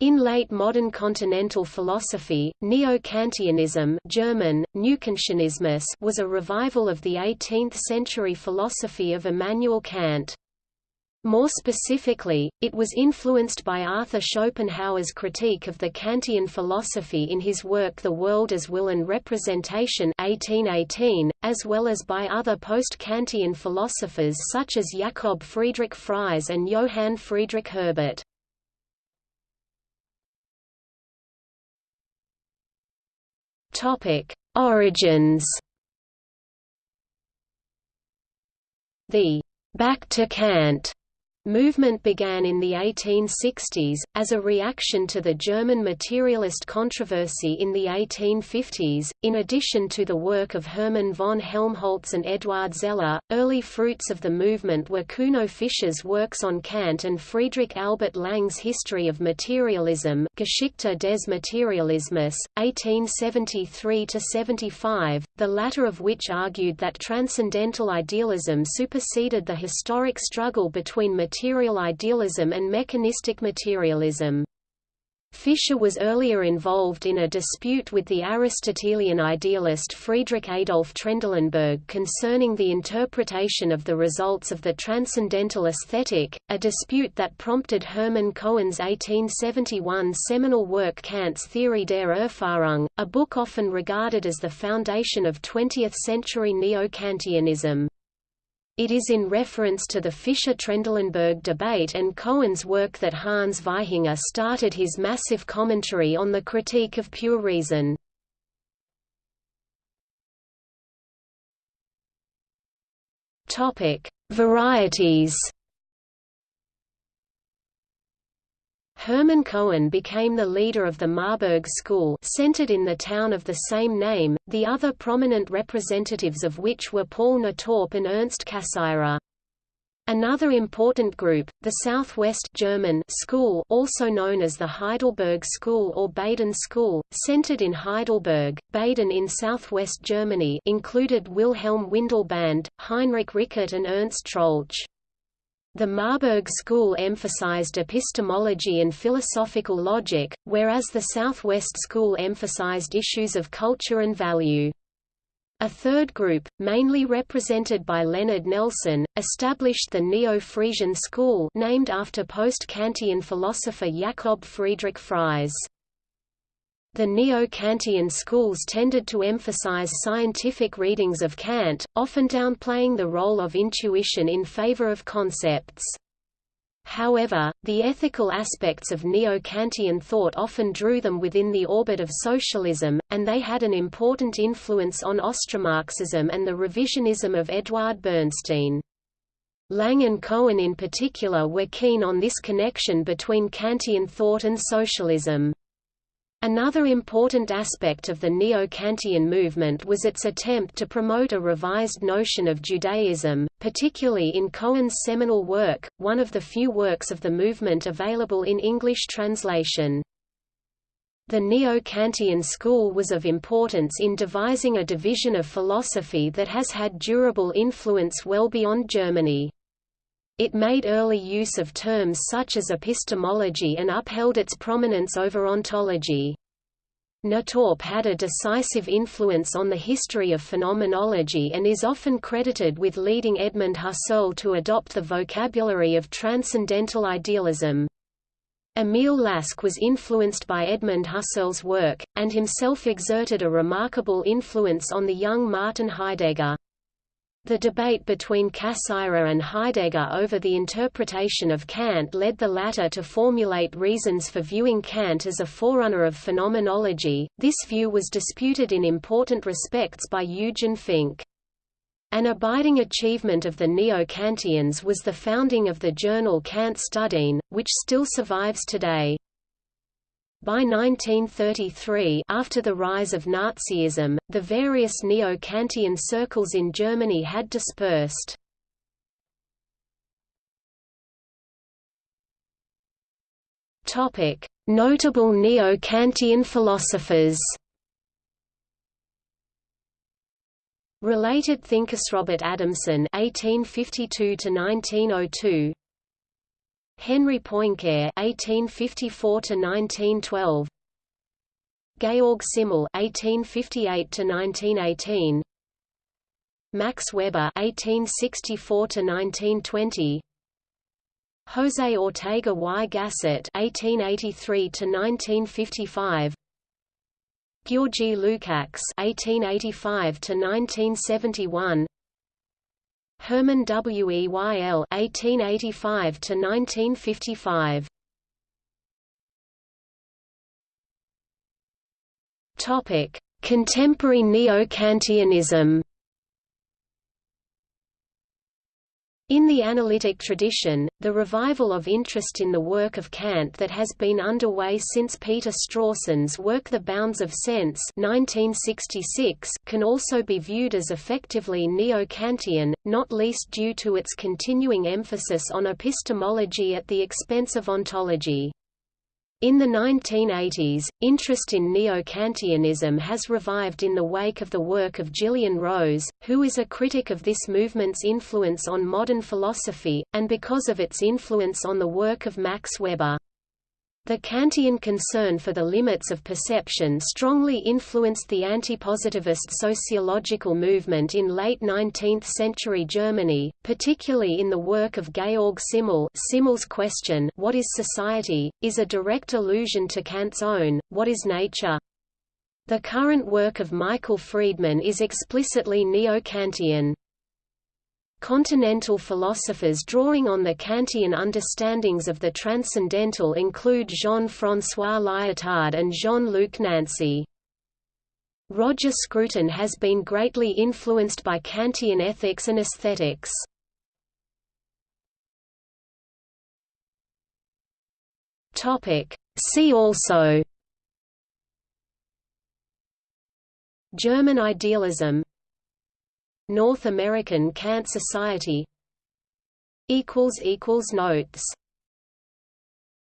In late modern continental philosophy, Neo-Kantianism German, was a revival of the 18th-century philosophy of Immanuel Kant. More specifically, it was influenced by Arthur Schopenhauer's critique of the Kantian philosophy in his work The World as Will and Representation 1818, as well as by other post-Kantian philosophers such as Jakob Friedrich Fries and Johann Friedrich Herbart. Topic: Origins. The Back to Kant movement began in the 1860s, as a reaction to the German materialist controversy in the 1850s. In addition to the work of Hermann von Helmholtz and Eduard Zeller, early fruits of the movement were Kuno Fischer's works on Kant and Friedrich Albert Lang's History of Materialism Geschichte des Materialismus, 1873–75, the latter of which argued that transcendental idealism superseded the historic struggle between materialism material idealism and mechanistic materialism. Fischer was earlier involved in a dispute with the Aristotelian idealist Friedrich Adolf Trendelenburg concerning the interpretation of the results of the transcendental aesthetic, a dispute that prompted Hermann Cohen's 1871 seminal work Kant's Theorie der Erfahrung, a book often regarded as the foundation of 20th-century Neo-Kantianism. It is in reference to the Fischer-Trendelenburg debate and Cohen's work that Hans Vaihinger started his massive commentary on the critique of pure reason. Varieties Hermann Cohen became the leader of the Marburg School centered in the town of the same name, the other prominent representatives of which were Paul Natorp and Ernst Cassirer. Another important group, the Southwest German School also known as the Heidelberg School or Baden School, centered in Heidelberg, Baden in southwest Germany included Wilhelm Windelband, Heinrich Rickert and Ernst Troeltsch. The Marburg school emphasized epistemology and philosophical logic, whereas the Southwest school emphasized issues of culture and value. A third group, mainly represented by Leonard Nelson, established the Neo-Friesian school named after post-Kantian philosopher Jakob Friedrich Fries. The Neo-Kantian schools tended to emphasize scientific readings of Kant, often downplaying the role of intuition in favor of concepts. However, the ethical aspects of Neo-Kantian thought often drew them within the orbit of socialism, and they had an important influence on Austromarxism and the revisionism of Eduard Bernstein. Lang and Cohen in particular were keen on this connection between Kantian thought and socialism. Another important aspect of the Neo-Kantian movement was its attempt to promote a revised notion of Judaism, particularly in Cohen's seminal work, one of the few works of the movement available in English translation. The Neo-Kantian school was of importance in devising a division of philosophy that has had durable influence well beyond Germany. It made early use of terms such as epistemology and upheld its prominence over ontology. Natorp had a decisive influence on the history of phenomenology and is often credited with leading Edmund Husserl to adopt the vocabulary of transcendental idealism. Emil Lask was influenced by Edmund Husserl's work, and himself exerted a remarkable influence on the young Martin Heidegger. The debate between Cassirer and Heidegger over the interpretation of Kant led the latter to formulate reasons for viewing Kant as a forerunner of phenomenology. This view was disputed in important respects by Eugen Fink. An abiding achievement of the Neo-Kantians was the founding of the journal Kant Studien, which still survives today. By 1933 after the rise of Nazism, the various Neo-Kantian circles in Germany had dispersed. Notable Neo-Kantian philosophers Related thinkers Robert Adamson (1852–1902), Henri Poincaré (1854–1912), Georg Simmel (1858–1918), Max Weber (1864–1920), José Ortega y Gasset (1883–1955), György Lukács (1885–1971), Hermann Weyl (1885–1955). Topic: Contemporary Neo-Kantianism. In the analytic tradition, the revival of interest in the work of Kant that has been underway since Peter Strawson's work The Bounds of Sense 1966 can also be viewed as effectively neo-Kantian, not least due to its continuing emphasis on epistemology at the expense of ontology. In the 1980s, interest in neo-Kantianism has revived in the wake of the work of Gillian Rose, who is a critic of this movement's influence on modern philosophy, and because of its influence on the work of Max Weber. The Kantian concern for the limits of perception strongly influenced the antipositivist sociological movement in late 19th-century Germany, particularly in the work of Georg Simmel Simmel's question What is society? is a direct allusion to Kant's own, What is nature? The current work of Michael Friedman is explicitly neo-Kantian. Continental philosophers drawing on the Kantian understandings of the transcendental include Jean-François Lyotard and Jean-Luc Nancy. Roger Scruton has been greatly influenced by Kantian ethics and aesthetics. See also German idealism North American Kant Society. Notes